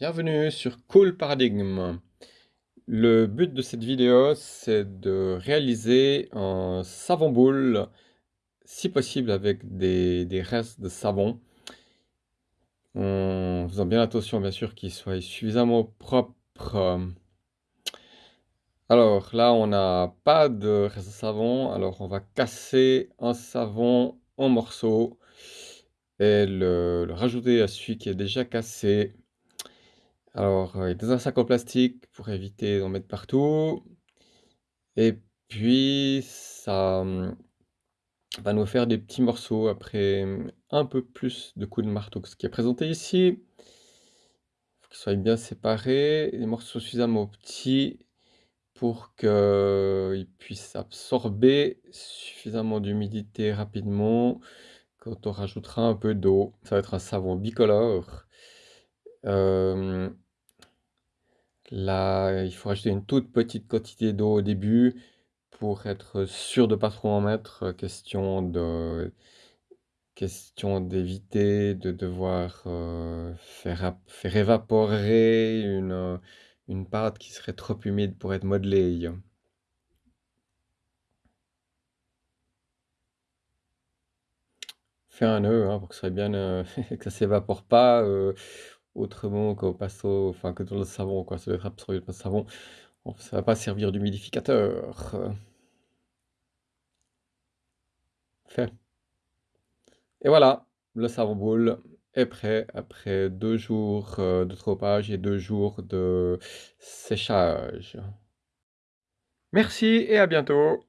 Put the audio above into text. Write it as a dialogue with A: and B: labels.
A: Bienvenue sur Cool Paradigm. Le but de cette vidéo, c'est de réaliser un savon boule, si possible avec des, restes de savon, en faisant bien attention bien sûr qu'il soit suffisamment propre. Alors là, on n'a pas de reste de savon, alors on va casser un savon en morceaux et le rajouter à celui qui est déjà cassé. Alors, euh, dans un sac en plastique pour éviter d'en mettre partout. Et puis, ça hum, va nous faire des petits morceaux après hum, un peu plus de coups de marteau que ce qui est présenté ici. Il faut qu'ils soient bien séparés, des morceaux suffisamment petits pour qu'ils puissent absorber suffisamment d'humidité rapidement quand on rajoutera un peu d'eau. Ça va être un savon bicolore. Là, il faut rajouter une toute petite quantité d'eau au début pour être sûr de pas trop en mettre. Question de question d'éviter de devoir faire, faire évaporer une, une pâte qui serait trop humide pour être modelée. Fais un nœud hein, pour que ça bien, euh, s'évapore pas. Autrement qu'au passo, enfin que dans le savon, quoi, ça doit être absorbé par le savon. Ça va pas servir d'humidificateur. Fait. Et voilà, le savon boule est prêt après deux jours euh, de trempage et deux jours de séchage. Merci et à bientôt